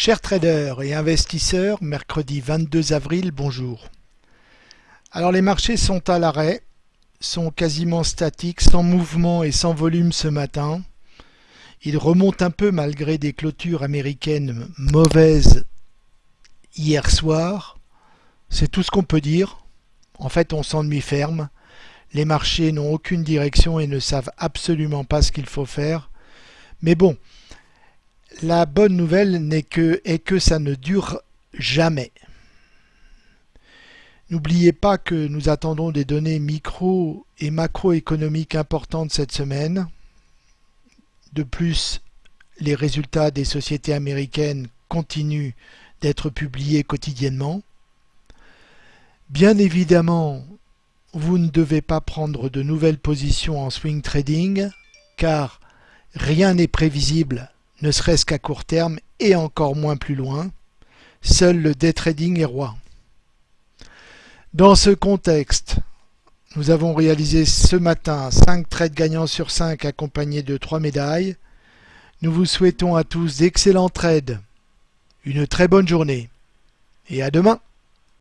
Chers traders et investisseurs, mercredi 22 avril, bonjour. Alors les marchés sont à l'arrêt, sont quasiment statiques, sans mouvement et sans volume ce matin. Ils remontent un peu malgré des clôtures américaines mauvaises hier soir. C'est tout ce qu'on peut dire. En fait, on s'ennuie ferme. Les marchés n'ont aucune direction et ne savent absolument pas ce qu'il faut faire. Mais bon, la bonne nouvelle n'est que, est que ça ne dure jamais. N'oubliez pas que nous attendons des données micro et macroéconomiques importantes cette semaine. De plus, les résultats des sociétés américaines continuent d'être publiés quotidiennement. Bien évidemment, vous ne devez pas prendre de nouvelles positions en swing trading car rien n'est prévisible ne serait-ce qu'à court terme et encore moins plus loin. Seul le day trading est roi. Dans ce contexte, nous avons réalisé ce matin 5 trades gagnants sur 5 accompagnés de 3 médailles. Nous vous souhaitons à tous d'excellents trades, une très bonne journée et à demain